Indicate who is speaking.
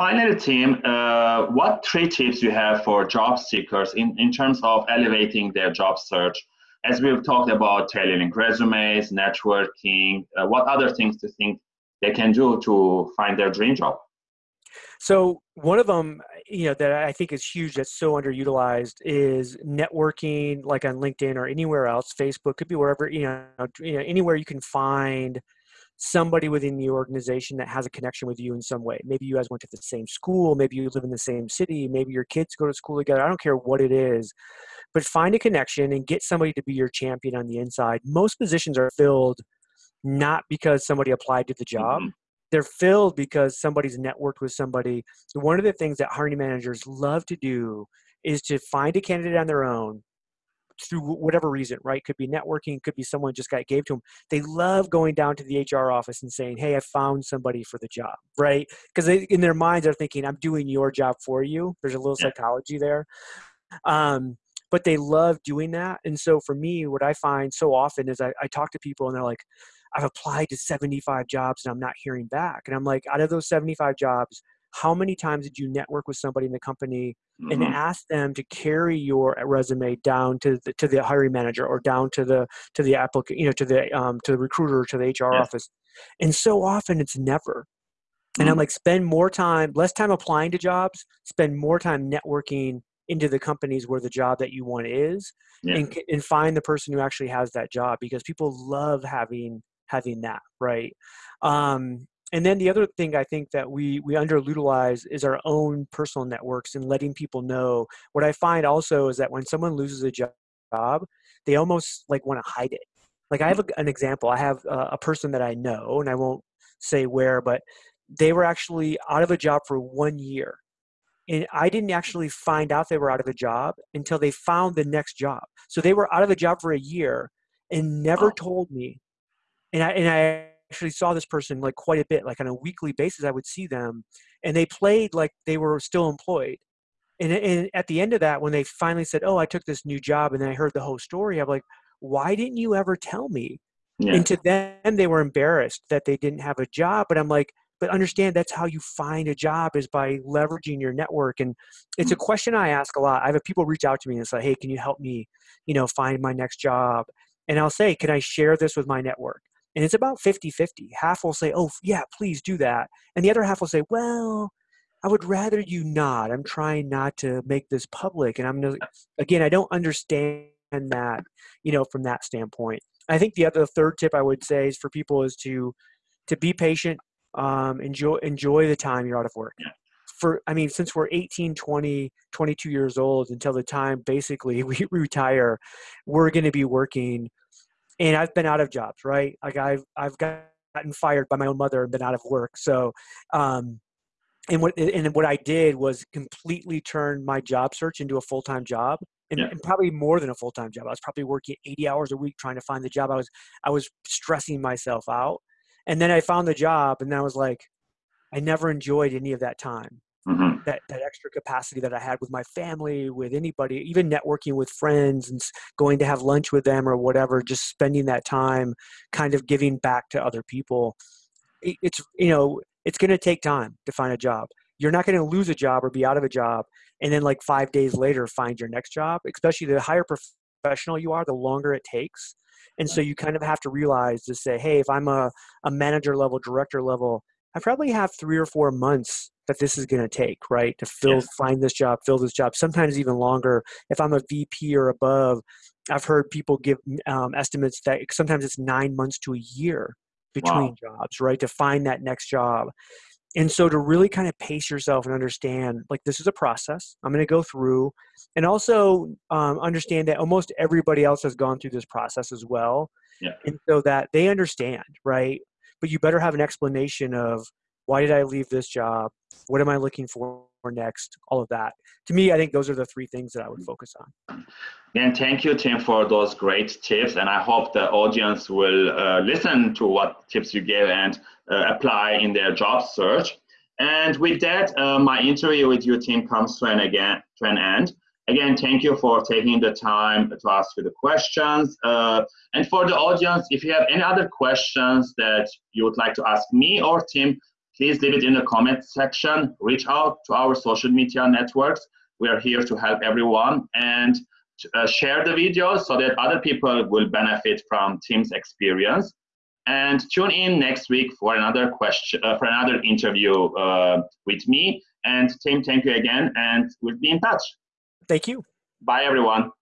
Speaker 1: finally, Tim, uh, what three tips you have for job seekers in, in terms of elevating their job search? As we've talked about tailoring resumes, networking, uh, what other things do you think they can do to find their dream job?
Speaker 2: So one of them, you know, that I think is huge that's so underutilized is networking, like on LinkedIn or anywhere else. Facebook could be wherever you know, you know, anywhere you can find somebody within the organization that has a connection with you in some way. Maybe you guys went to the same school, maybe you live in the same city, maybe your kids go to school together. I don't care what it is, but find a connection and get somebody to be your champion on the inside. Most positions are filled not because somebody applied to the job. Mm-hmm they're filled because somebody's networked with somebody. So one of the things that hiring managers love to do is to find a candidate on their own through whatever reason, right? Could be networking, could be someone just got gave to them. They love going down to the HR office and saying, "Hey, I found somebody for the job," right? Because in their minds they're thinking, "I'm doing your job for you." There's a little yeah. psychology there. Um, but they love doing that. And so for me, what I find so often is I, I talk to people and they're like, I've applied to 75 jobs and I'm not hearing back. And I'm like, out of those 75 jobs, how many times did you network with somebody in the company mm-hmm. and ask them to carry your resume down to the, to the hiring manager or down to the to the applicant, you know, to the um, to the recruiter to the HR yeah. office? And so often it's never. And I'm mm-hmm. like, spend more time, less time applying to jobs, spend more time networking into the companies where the job that you want is, yeah. and, and find the person who actually has that job because people love having having that right um, and then the other thing i think that we we underutilize is our own personal networks and letting people know. What i find also is that when someone loses a job they almost like want to hide it. Like i have a, mm. an example i have a, a person that i know and i won't say where but they were actually out of a job for one year and I didn't mm. actually find out they were out of a job until they found the next job. So they were out of a job for a year and never oh. told me and I and I actually saw this person like quite a bit, like on a weekly basis. I would see them, and they played like they were still employed. And, and at the end of that, when they finally said, "Oh, I took this new job," and then I heard the whole story, I'm like, "Why didn't you ever tell me?" Yeah. And to them, they were embarrassed that they didn't have a job. But I'm like, but understand that's how you find a job is by leveraging your network. And it's a mm. question I ask a lot. I have people reach out to me and say, "Hey, can you help me, you know, find my next job?" And I'll say, "Can I share this with my network?" And it's about 50 50. Half will say, oh, yeah, please do that. And the other half will say, well, I would rather you not. I'm trying not to make this public. And I'm, again, I don't understand that, you know, from that standpoint. I think the other third tip I would say is for people is to, to be patient, um, enjoy, enjoy the time you're out of work. For, I mean, since we're 18, 20, 22 years old until the time basically we retire, we're going to be working and I've been out of jobs, right? Like I've I've gotten fired by my own mother and been out of work. So, um, and what and what I did was completely turn my job search into a full time job, and, yeah. and, probably more than a full time job. I was probably working eighty hours a week trying to find the job. I was I was stressing myself out, and then I found the job, and I was like, I never enjoyed any of that time mm-hmm. that that extra capacity that I had with my family, with anybody, even networking with friends and going to have lunch with them or whatever. Just spending that time, kind of giving back to other people. It's you know it's going to take time to find a job. You're not going to lose a job or be out of a job and then like five days later find your next job. Especially the higher professional you are, the longer it takes. And so you kind of have to realize to say, hey, if I'm a, a manager level, director level, I probably have three or four months that this is going to take, right? To fill, find this job, fill this job, sometimes even longer. If I'm a VP or above, I've heard people give um, estimates that sometimes it's nine months to a year between wow. jobs, right? To find that next job. And so to really kind of pace yourself and understand, like, this is a process I'm going to go through, and also um, understand that almost everybody else has gone through this process as well. Yeah. And so that they understand, right? But you better have an explanation of why did I leave this job? What am I looking for next? All of that. To me, I think those are the three things that I would focus on.
Speaker 1: And thank you, Tim, for those great tips. And I hope the audience will uh, listen to what tips you gave and uh, apply in their job search. And with that, uh, my interview with you, Tim, comes to an again to an end. Again, thank you for taking the time to ask you the questions. Uh, and for the audience, if you have any other questions that you would like to ask me or Tim, please leave it in the comment section. Reach out to our social media networks. We are here to help everyone and uh, share the videos so that other people will benefit from Tim's experience. And tune in next week for another question, uh, for another interview uh, with me. And Tim, thank you again, and we'll be in touch.
Speaker 2: Thank you.
Speaker 1: Bye, everyone.